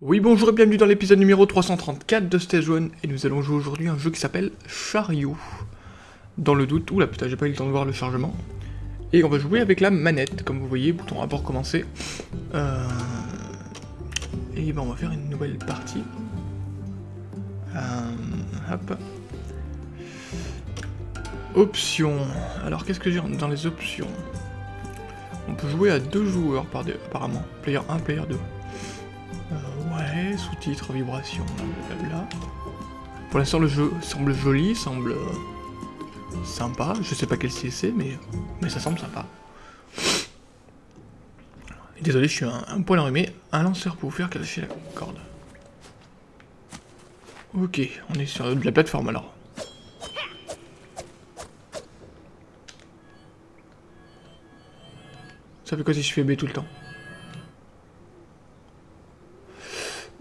Oui bonjour et bienvenue dans l'épisode numéro 334 de Stage 1 et nous allons jouer aujourd'hui un jeu qui s'appelle Chariot. Dans le doute, oula putain j'ai pas eu le temps de voir le chargement. Et on va jouer avec la manette, comme vous voyez, bouton A pour commencer. Euh... Et ben on va faire une nouvelle partie. Euh... Hop. Options. Alors qu'est-ce que j'ai dans les options? On peut jouer à deux joueurs par deux, apparemment. Player 1, player 2. Euh, ouais, sous-titres, vibration, blablabla. Pour l'instant le jeu semble joli, semble euh, sympa. Je sais pas quel c'est, mais, mais ça semble sympa. Désolé, je suis un, un poil enrhumé. Un lanceur pour vous faire cacher la corde. Ok, on est sur de la plateforme alors. Ça fait quoi si je fais B tout le temps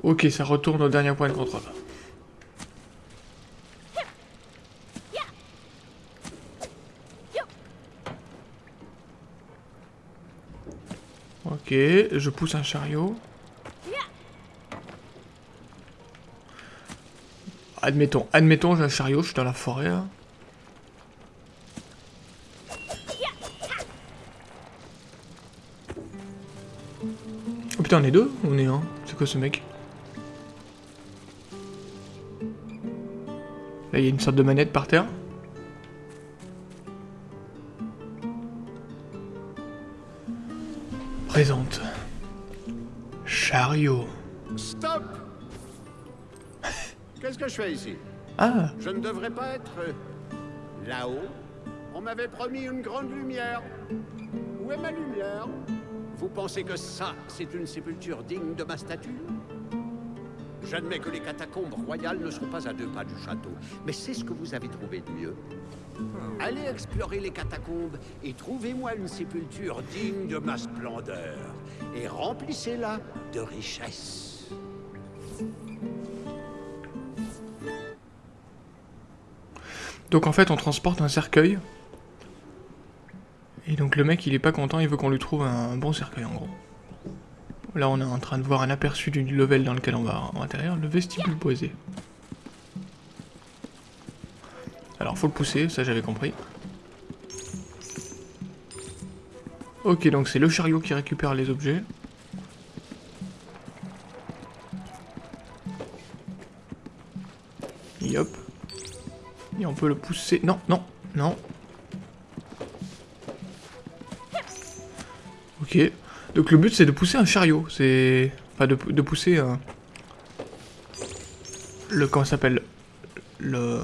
Ok, ça retourne au dernier point de contrôle. Ok, je pousse un chariot. Admettons, admettons, j'ai un chariot, je suis dans la forêt là. Putain, on est deux On est un C'est quoi ce mec Là, il y a une sorte de manette par terre. Présente. Chariot. Stop Qu'est-ce que je fais ici Ah Je ne devrais pas être euh, là-haut. On m'avait promis une grande lumière. Où est ma lumière Vous pensez que ça, c'est une sépulture digne de ma statue J'admets que les catacombes royales ne sont pas à deux pas du château, mais c'est ce que vous avez trouvé de mieux. Allez explorer les catacombes et trouvez-moi une sépulture digne de ma splendeur. Et remplissez-la de richesses. Donc en fait, on transporte un cercueil. Et donc le mec, il est pas content, il veut qu'on lui trouve un bon cercueil en gros. Là, on est en train de voir un aperçu du level dans lequel on va en intérieur, le vestibule boisé. Alors, faut le pousser, ça j'avais compris. Ok, donc c'est le chariot qui récupère les objets. Et hop. Et on peut le pousser... Non, non, non. Ok. Donc le but c'est de pousser un chariot. C'est... Enfin de, pousser un... Le... Comment ça s'appelle? Le...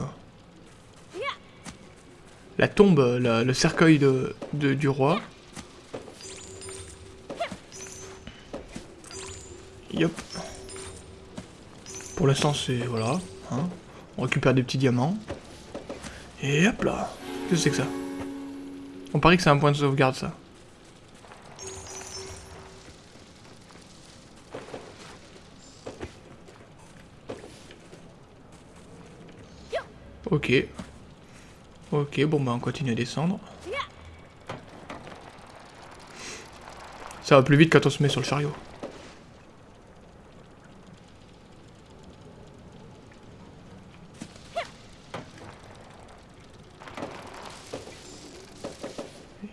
La tombe, le cercueil de, de- du roi. Yop. Pour l'instant c'est... Voilà. hein. On récupère des petits diamants. Et hop là. Qu'est-ce que c'est que ça? On parie que c'est un point de sauvegarde ça. Ok. Ok, bon bah on continue à descendre. Ça va plus vite quand on se met sur le chariot.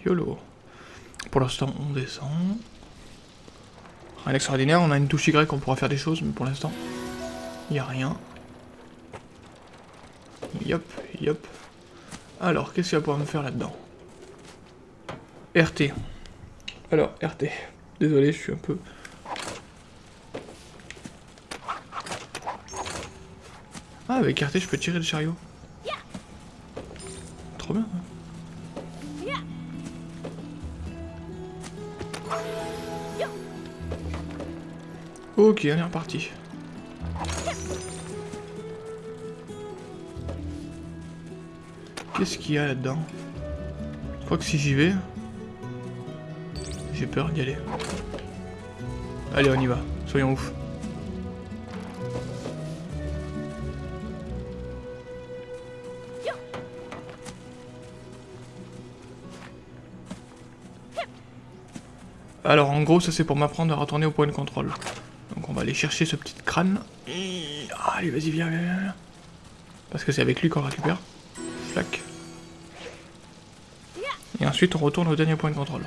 YOLO. Pour l'instant, on descend. Rien d'extraordinaire, on a une touche Y, on pourra faire des choses, mais pour l'instant, il n'y a rien. Yop, yop. Alors, qu'est-ce qu'il va pouvoir me faire là-dedans? RT. Alors, RT. Désolé, je suis un peu... Ah, avec RT, je peux tirer le chariot. Trop bien. Ok, on est reparti. Qu'est-ce qu'il y a là-dedans Je crois que si j'y vais... J'ai peur d'y aller. Allez, on y va. Soyons ouf. Alors en gros, ça c'est pour m'apprendre à retourner au point de contrôle. Donc on va aller chercher ce petit crâne. Ah, allez, vas-y, viens, viens, viens. Parce que c'est avec lui qu'on récupère. Flac. Ensuite on retourne au dernier point de contrôle.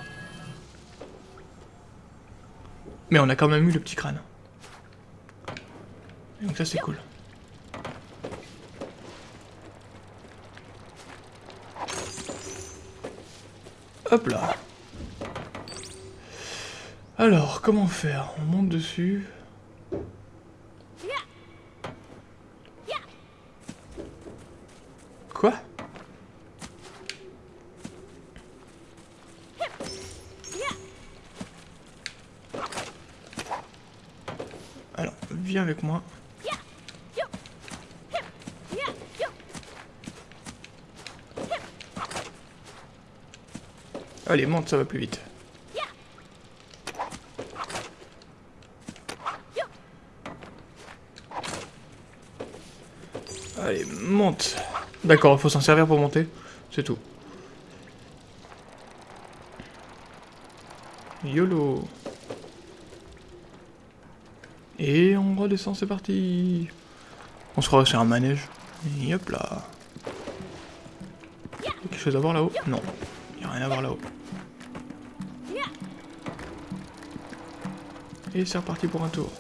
Mais on a quand même eu le petit crâne. Donc ça c'est cool. Hop là. Alors, comment faire? On monte dessus. Quoi Alors, viens avec moi. Allez, monte, ça va plus vite. Allez, monte. D'accord, il faut s'en servir pour monter. C'est tout. YOLO. Et on redescend, c'est parti. On se croirait sur un manège. Et hop là. Y a quelque chose à voir là-haut? Non. Y a rien à voir là-haut. Et c'est reparti pour un tour.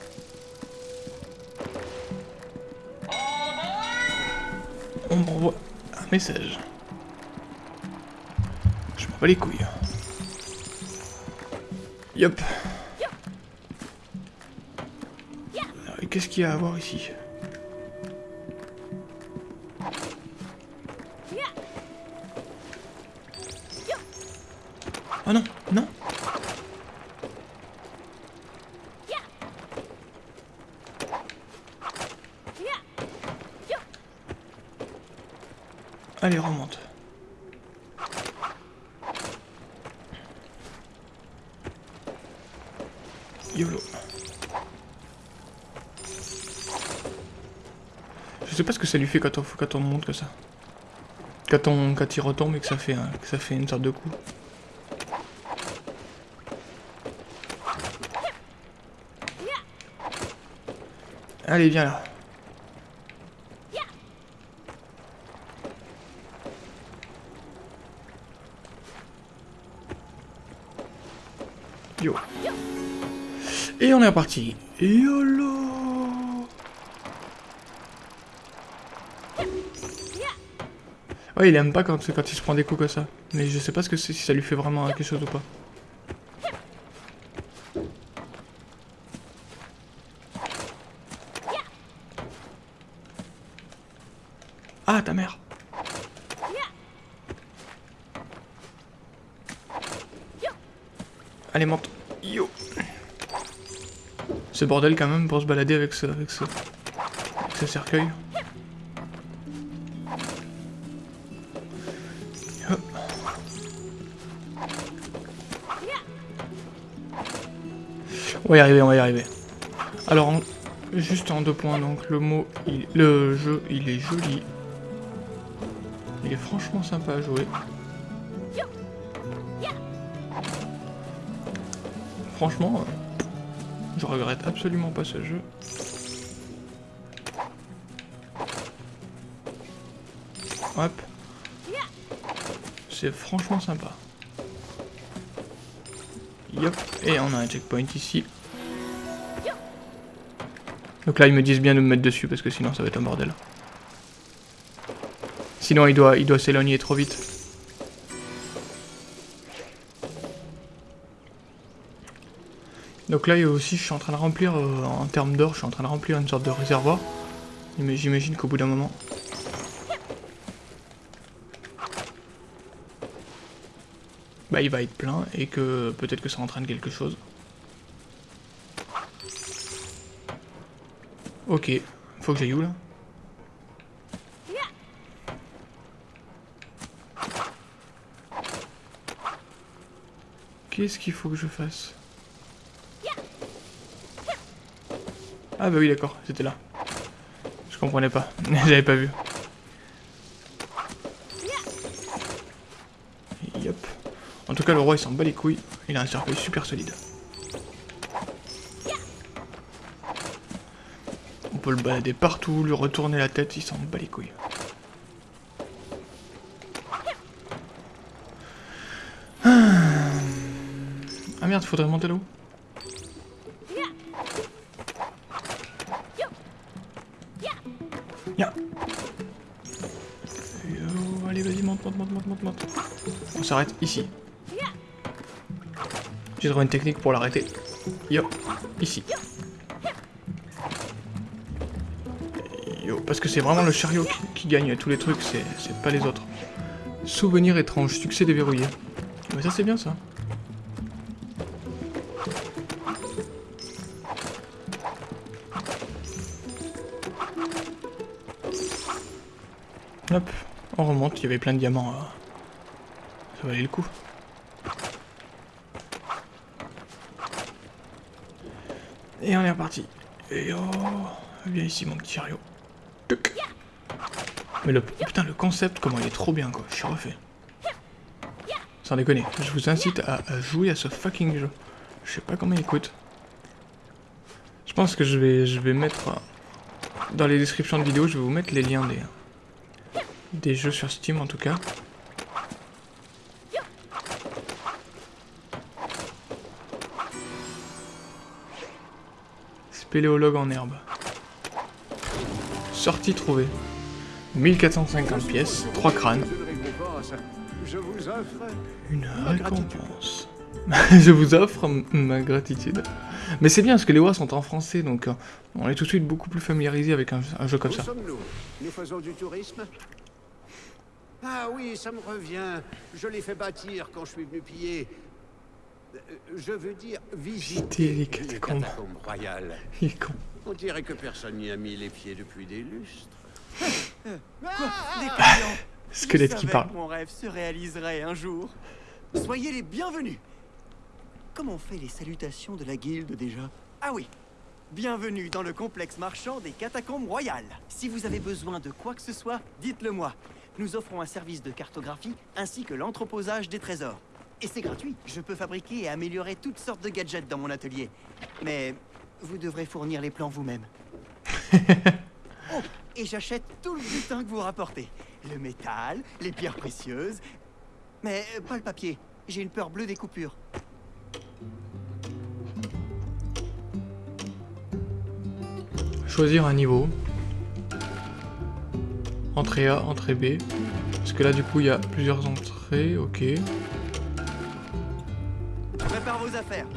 On m'envoie un message. Je m'en bats les couilles. Yop. Qu'est-ce qu'il y a à voir ici Oh non, non Allez, remonte. Ça lui fait quand on, quand on monte que ça. Quand, on, quand il retombe et que ça fait, un, que ça fait une sorte de coup. Allez, viens là. Yo. Et on est reparti. YOLO Ouais, il aime pas quand, quand il se prend des coups comme ça. Mais je sais pas ce que c'est, si ça lui fait vraiment quelque chose ou pas. Ah, ta mère Allez, monte. Yo Ce bordel quand même pour se balader avec ce, avec ce, avec ce cercueil. On va y arriver, on va y arriver. Alors, juste en deux points, donc le mot, il- le jeu, il est joli. Il est franchement sympa à jouer. Franchement, euh, je regrette absolument pas ce jeu. Hop. C'est franchement sympa. Yop. Et on a un checkpoint ici. Donc là, ils me disent bien de me mettre dessus parce que sinon ça va être un bordel. Sinon, il doit, il doit s'éloigner trop vite. Donc là, aussi, je suis en train de remplir, euh, en termes d'or, je suis en train de remplir une sorte de réservoir. Mais j'imagine qu'au bout d'un moment... Bah, il va être plein et que peut-être que ça entraîne quelque chose. Ok, faut que j'aille où là? Qu'est-ce qu'il faut que je fasse? Ah bah oui d'accord, c'était là. Je comprenais pas, j'avais pas vu. Yop. En tout cas le roi il s'en bat les couilles, il a un cercueil super solide. Peut le balader partout, lui retourner la tête, il s'en bat les couilles. Ah, ah merde, faudrait monter là-haut. Allez, vas-y, monte, monte, monte, monte, monte, monte. On s'arrête ici. J'ai trouvé une technique pour l'arrêter. Yo, ici. Parce que c'est vraiment le chariot qui, qui gagne tous les trucs, c'est pas les autres. Souvenir étrange, succès déverrouillé. Mais ça c'est bien ça. Hop, on remonte, il y avait plein de diamants. euh, Ça valait le coup. Et on est reparti. Et oh, viens ici mon petit chariot. Mais le putain le concept comment il est trop bien quoi, je suis refait. Sans déconner, je vous incite à, à jouer à ce fucking jeu. Je sais pas combien il coûte. Je pense que je vais je vais mettre euh, dans les descriptions de vidéos, je vais vous mettre les liens des des jeux sur Steam en tout cas. Spéléologue en herbe. Sortie trouvée. 1450 pièces, 3 crânes, Une récompense. Je vous offre Ma gratitude. Mais c'est bien parce que les voix sont en français donc euh, on est tout de suite beaucoup plus familiarisé avec un, un jeu comme ça. Nous faisons du tourisme? Ah oui, ça me revient. Je l'ai fait bâtir quand je suis venu piller. Euh, Je veux dire visiter les catacombes. royales. Il est con. On dirait que personne n'y a mis les pieds depuis des lustres. Des clients. Squelette qui parle. mon rêve se réaliserait un jour. Soyez les bienvenus. Comment on fait les salutations de la guilde déjà? Ah oui. Bienvenue dans le complexe marchand des catacombes royales. Si vous avez besoin de quoi que ce soit, dites-le moi. Nous offrons un service de cartographie ainsi que l'entreposage des trésors. Et c'est gratuit. Je peux fabriquer et améliorer toutes sortes de gadgets dans mon atelier. Mais vous devrez fournir les plans vous-même. Oh, et j'achète tout le butin que vous rapportez. Le métal, les pierres précieuses. Mais euh, pas le papier. J'ai une peur bleue des coupures. Choisir un niveau. Entrée A, entrée B. Parce que là du coup il y a plusieurs entrées, ok. Prépare vos affaires.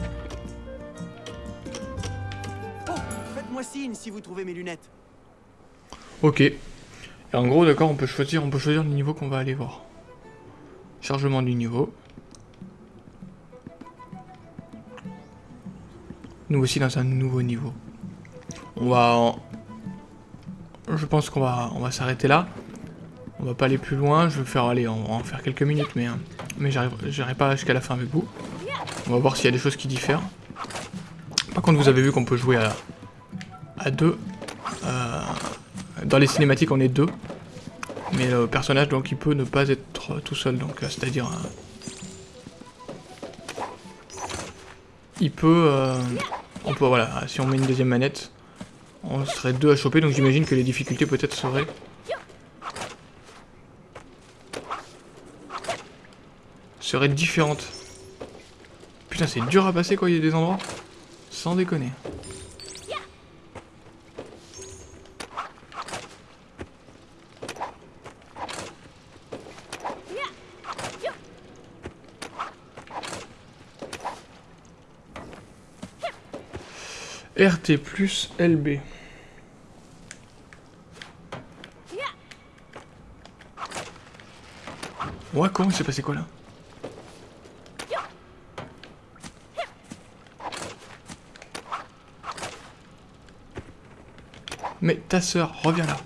Oh, faites-moi signe si vous trouvez mes lunettes. Ok. Et en gros d'accord on peut choisir on peut choisir le niveau qu'on va aller voir. Chargement du niveau. Nous aussi dans un nouveau niveau. On va Je pense qu'on va on va s'arrêter là. On va pas aller plus loin, je vais faire aller on va en faire quelques minutes mais hein, mais pas jusqu'à la fin avec vous. On va voir s'il y a des choses qui diffèrent. Par contre vous avez vu qu'on peut jouer à à deux. Euh, dans les cinématiques on est deux. Mais le personnage donc il peut ne pas être tout seul donc euh, c'est-à-dire euh, il peut euh, on peut voilà si on met une deuxième manette on serait deux à choper donc j'imagine que les difficultés peut-être seraient seraient différentes. Putain c'est dur à passer quoi il y a des endroits sans déconner. RT plus LB. Ouais, comment il s'est passé quoi là? Mais ta sœur, reviens là.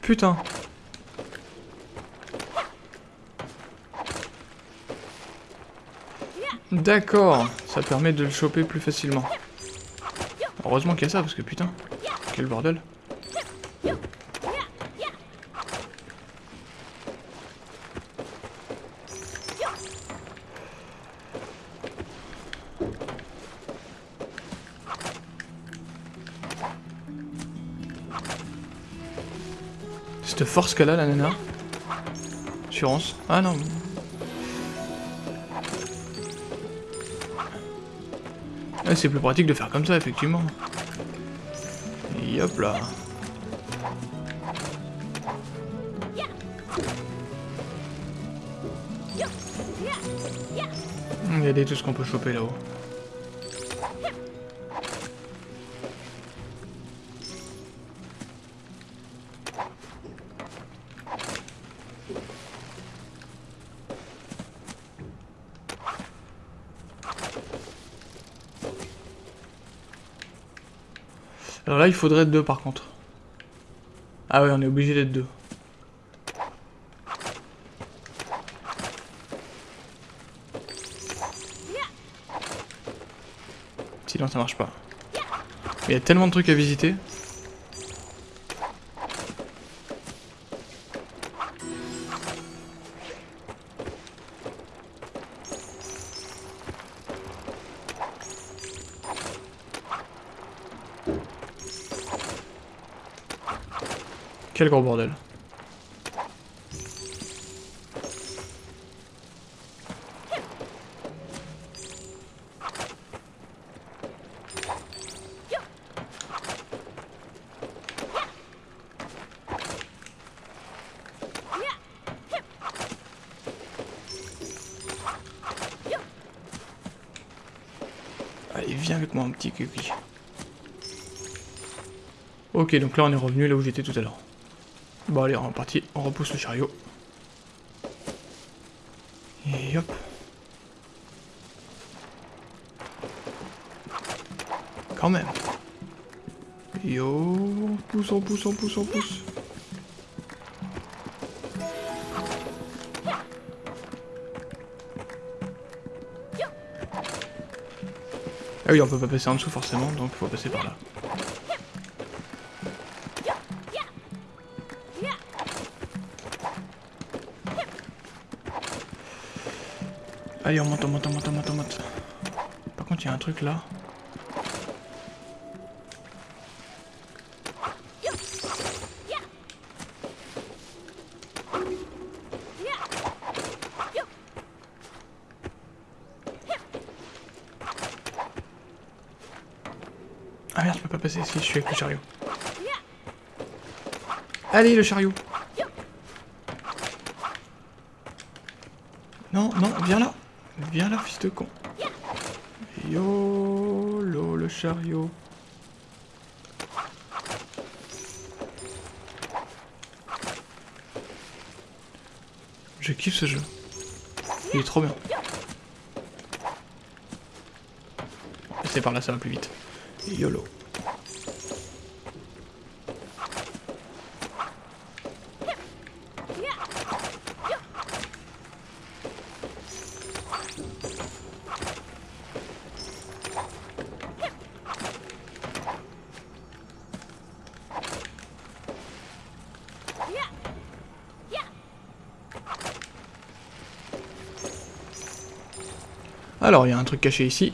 Putain. D'accord, ça permet de le choper plus facilement. Heureusement qu'il y a ça, parce que putain, quel bordel. Cette force qu'elle a, la nana. Assurance. Ah non, c'est plus pratique de faire comme ça, effectivement. Hop là. Regardez tout ce qu'on peut choper là-haut. Il faudrait deux par contre. Ah ouais, on est obligé d'être deux. Sinon, ça marche pas. Il y a tellement de trucs à visiter. Quel gros bordel. Allez, viens avec moi, un petit cucu. Ok, donc là on est revenu là où j'étais tout à l'heure. Bon allez, on est parti, on repousse le chariot. Et hop. Quand même. Yo, pousse, on pousse, on pousse, on pousse. Ah oui, on peut pas passer en dessous forcément, donc faut passer par là. Allez, on monte, on monte, on monte, on monte, on monte. Par contre, il y a un truc là. Ah merde, je peux pas passer si je suis avec le chariot. Allez, le chariot Non, non, viens là De con YOLO, le chariot Je kiffe ce jeu. Il est trop bien. C'est par là, ça va plus vite. YOLO. Alors, il y a un truc caché ici.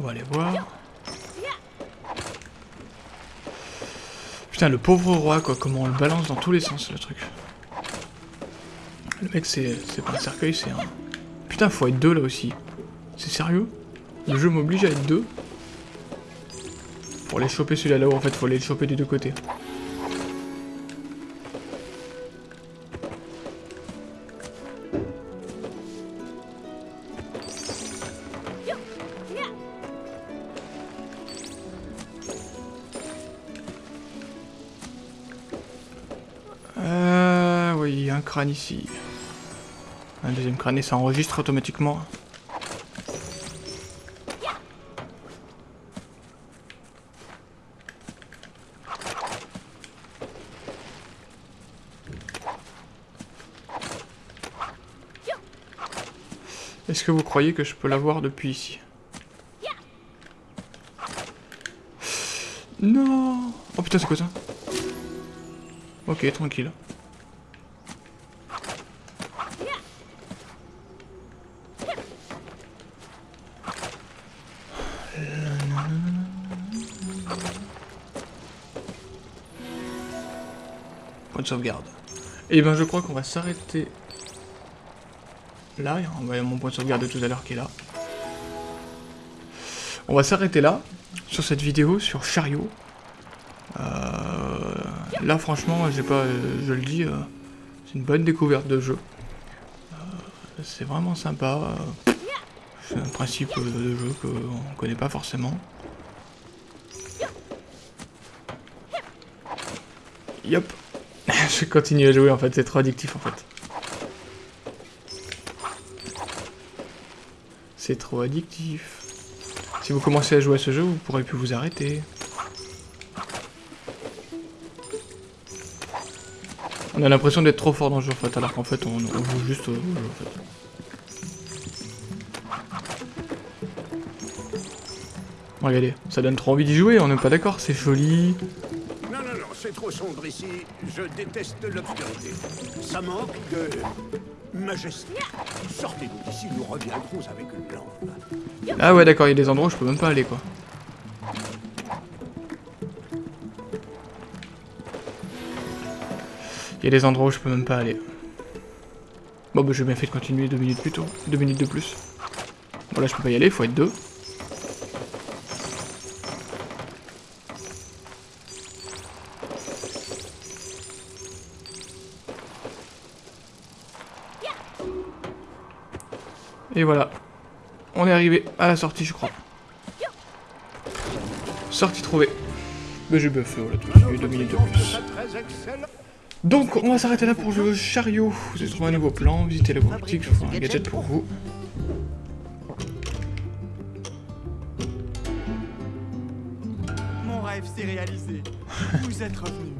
On va aller voir. Putain, le pauvre roi, quoi, comment on le balance dans tous les sens, le truc. Le mec, c'est pas un cercueil, c'est un... Putain, faut être deux, là, aussi. C'est sérieux? Le jeu m'oblige à être deux Pour les choper celui-là là-haut, en fait, faut aller le choper des deux côtés. Ici. Un deuxième crâne et ça enregistre automatiquement. Est-ce que vous croyez que je peux l'avoir depuis ici? Non Oh putain, c'est quoi ça? Ok, tranquille. De sauvegarde. Et ben je crois qu'on va s'arrêter là. Il y a mon point de sauvegarde de tout à l'heure qui est là. On va s'arrêter là, sur cette vidéo, sur Chariot. Euh, là franchement, j'ai pas, je le dis, euh, c'est une bonne découverte de jeu. Euh, c'est vraiment sympa. C'est un principe de jeu qu'on connaît pas forcément. Yop. je continue à jouer en fait, c'est trop addictif en fait. C'est trop addictif. Si vous commencez à jouer à ce jeu, vous pourrez plus vous arrêter. On a l'impression d'être trop fort dans le jeu en fait, alors qu'en fait on, joue juste au jeu en fait. Regardez, ça donne trop envie d'y jouer, on n'est pas d'accord, c'est joli, c'est trop sombre ici. Je déteste l'obscurité. Ça manque de majesté. Sortez-nous d'ici, nous reviendrons avec une lampe. Ah ouais, d'accord, il y a des endroits où je peux même pas aller, quoi. Il y a des endroits où je peux même pas aller. Bon, bah j'ai bien fait de continuer deux minutes plus tôt. Deux minutes de plus. Bon, là, je peux pas y aller, faut être deux. Voilà. On est arrivé à la sortie, je crois. Sortie trouvée. Mais j'ai buffé, voilà, tout deux minutes de plus. Donc, on va s'arrêter là pour le chariot. Vous avez trouvé un nouveau plan, visitez la boutique, je ferai un gadget pour vous. Mon rêve s'est réalisé. Vous êtes revenu.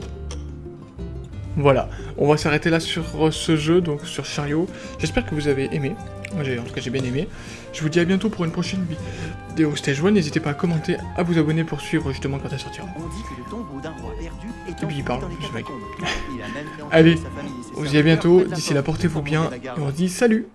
Voilà, on va s'arrêter là sur ce jeu, donc sur Chariot. J'espère que vous avez aimé. En tout cas, j'ai bien aimé. Je vous dis à bientôt pour une prochaine vidéo Stage 1. N'hésitez pas à commenter, à vous abonner pour suivre justement quand elle sortira. Et puis il parle, ce mec. Allez, on se dit à bientôt. D'ici là, portez-vous bien. Et on se dit salut